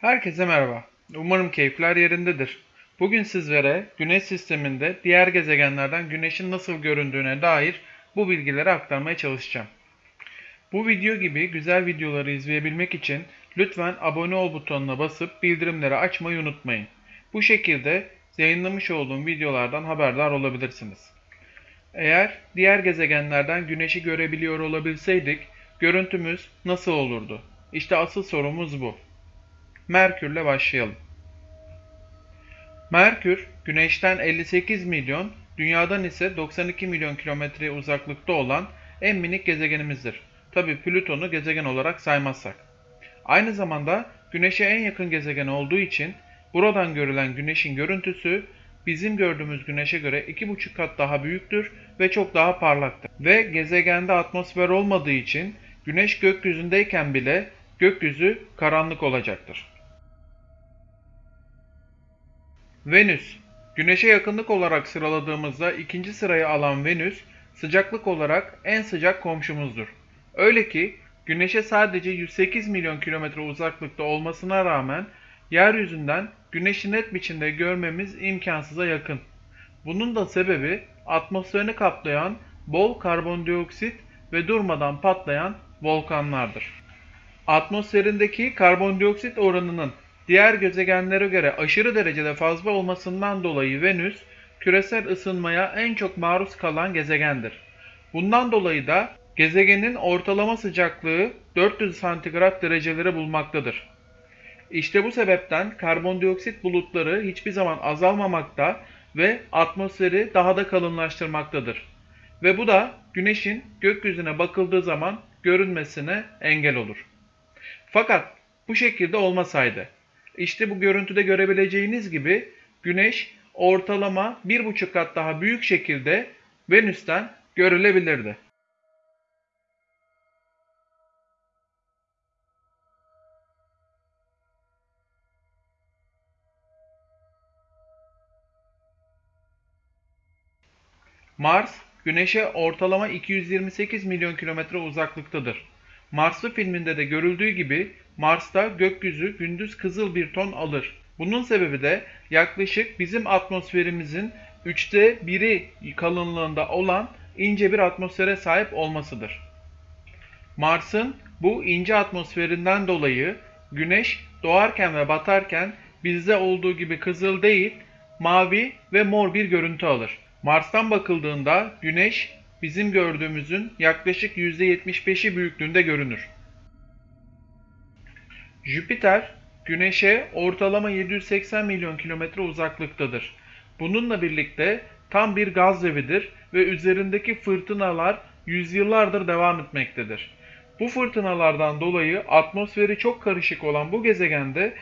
Herkese merhaba. Umarım keyifler yerindedir. Bugün sizlere Güneş sisteminde diğer gezegenlerden Güneş'in nasıl göründüğüne dair bu bilgileri aktarmaya çalışacağım. Bu video gibi güzel videoları izleyebilmek için lütfen abone ol butonuna basıp bildirimleri açmayı unutmayın. Bu şekilde yayınlamış olduğum videolardan haberdar olabilirsiniz. Eğer diğer gezegenlerden Güneş'i görebiliyor olabilseydik görüntümüz nasıl olurdu? İşte asıl sorumuz bu. Merkür'le başlayalım. Merkür, Güneş'ten 58 milyon, Dünya'dan ise 92 milyon kilometre uzaklıkta olan en minik gezegenimizdir. Tabi Plüton'u gezegen olarak saymazsak. Aynı zamanda Güneş'e en yakın gezegen olduğu için buradan görülen Güneş'in görüntüsü bizim gördüğümüz Güneş'e göre 2,5 kat daha büyüktür ve çok daha parlaktır. Ve gezegende atmosfer olmadığı için Güneş gökyüzündeyken bile gökyüzü karanlık olacaktır. Venüs Güneşe yakınlık olarak sıraladığımızda ikinci sırayı alan Venüs, sıcaklık olarak en sıcak komşumuzdur. Öyle ki Güneş'e sadece 108 milyon kilometre uzaklıkta olmasına rağmen yeryüzünden Güneş'i net biçimde görmemiz imkansıza yakın. Bunun da sebebi atmosferini kaplayan bol karbondioksit ve durmadan patlayan volkanlardır. Atmosferindeki karbondioksit oranının diğer gezegenlere göre aşırı derecede fazla olmasından dolayı Venüs, küresel ısınmaya en çok maruz kalan gezegendir. Bundan dolayı da gezegenin ortalama sıcaklığı 400 santigrat dereceleri bulmaktadır. İşte bu sebepten karbondioksit bulutları hiçbir zaman azalmamakta ve atmosferi daha da kalınlaştırmaktadır. Ve bu da güneşin gökyüzüne bakıldığı zaman görünmesine engel olur. Fakat bu şekilde olmasaydı, işte bu görüntüde görebileceğiniz gibi güneş ortalama 1,5 kat daha büyük şekilde Venüs'ten görülebilirdi. Mars, Güneş'e ortalama 228 milyon kilometre uzaklıktadır. Marslı filminde de görüldüğü gibi Mars'ta gökyüzü gündüz kızıl bir ton alır. Bunun sebebi de yaklaşık bizim atmosferimizin üçte biri kalınlığında olan ince bir atmosfere sahip olmasıdır. Mars'ın bu ince atmosferinden dolayı Güneş doğarken ve batarken bizde olduğu gibi kızıl değil, mavi ve mor bir görüntü alır. Mars'tan bakıldığında Güneş bizim gördüğümüzün yaklaşık %75'i büyüklüğünde görünür. Jüpiter, Güneş'e ortalama 780 milyon kilometre uzaklıktadır. Bununla birlikte tam bir gaz devidir ve üzerindeki fırtınalar yüzyıllardır devam etmektedir. Bu fırtınalardan dolayı atmosferi çok karışık olan bu gezegende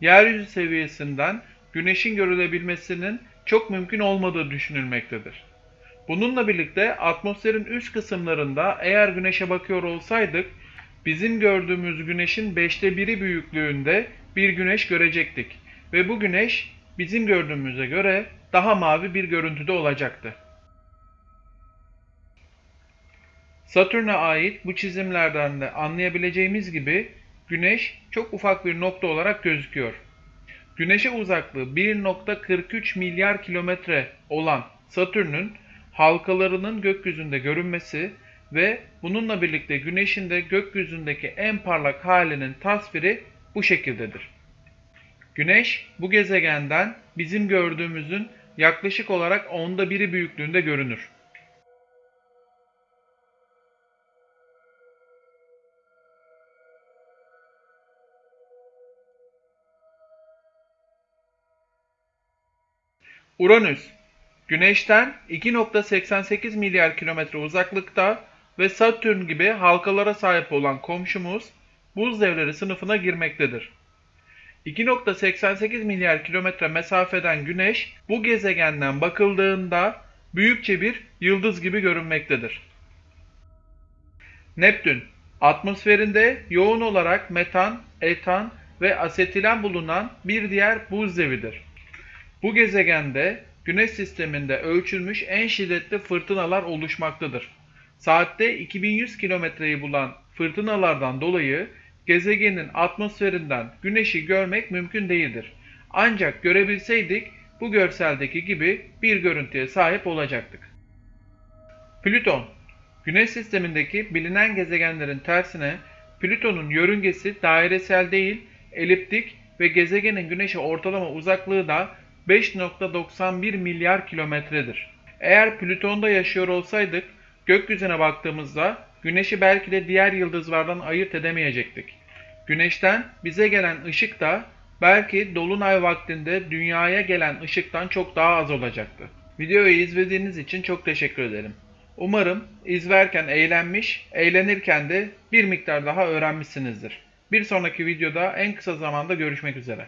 yeryüzü seviyesinden güneşin görülebilmesinin çok mümkün olmadığı düşünülmektedir. Bununla birlikte atmosferin üst kısımlarında eğer güneşe bakıyor olsaydık bizim gördüğümüz güneşin beşte biri büyüklüğünde bir güneş görecektik. Ve bu güneş bizim gördüğümüze göre daha mavi bir görüntüde olacaktı. Satürn'e ait bu çizimlerden de anlayabileceğimiz gibi güneş çok ufak bir nokta olarak gözüküyor. Güneşe uzaklığı 1.43 milyar kilometre olan Satürn'ün halkalarının gökyüzünde görünmesi ve bununla birlikte Güneş'in de gökyüzündeki en parlak halinin tasviri bu şekildedir. Güneş bu gezegenden bizim gördüğümüzün yaklaşık olarak onda biri büyüklüğünde görünür. Uranüs Güneş'ten 2.88 milyar kilometre uzaklıkta ve Satürn gibi halkalara sahip olan komşumuz buz devleri sınıfına girmektedir. 2.88 milyar kilometre mesafeden Güneş bu gezegenden bakıldığında büyükçe bir yıldız gibi görünmektedir. Neptün Atmosferinde yoğun olarak metan, etan ve asetilen bulunan bir diğer buz devidir. Bu gezegende Güneş sisteminde ölçülmüş en şiddetli fırtınalar oluşmaktadır. Saatte 2100 kilometreyi bulan fırtınalardan dolayı gezegenin atmosferinden güneşi görmek mümkün değildir. Ancak görebilseydik bu görseldeki gibi bir görüntüye sahip olacaktık. Plüton Güneş sistemindeki bilinen gezegenlerin tersine Plüton'un yörüngesi dairesel değil, eliptik ve gezegenin güneşe ortalama uzaklığı da 5.91 milyar kilometredir. Eğer Plüton'da yaşıyor olsaydık gökyüzüne baktığımızda güneşi belki de diğer yıldızlardan ayırt edemeyecektik. Güneşten bize gelen ışık da belki dolunay vaktinde dünyaya gelen ışıktan çok daha az olacaktı. Videoyu izlediğiniz için çok teşekkür ederim. Umarım izlerken eğlenmiş, eğlenirken de bir miktar daha öğrenmişsinizdir. Bir sonraki videoda en kısa zamanda görüşmek üzere.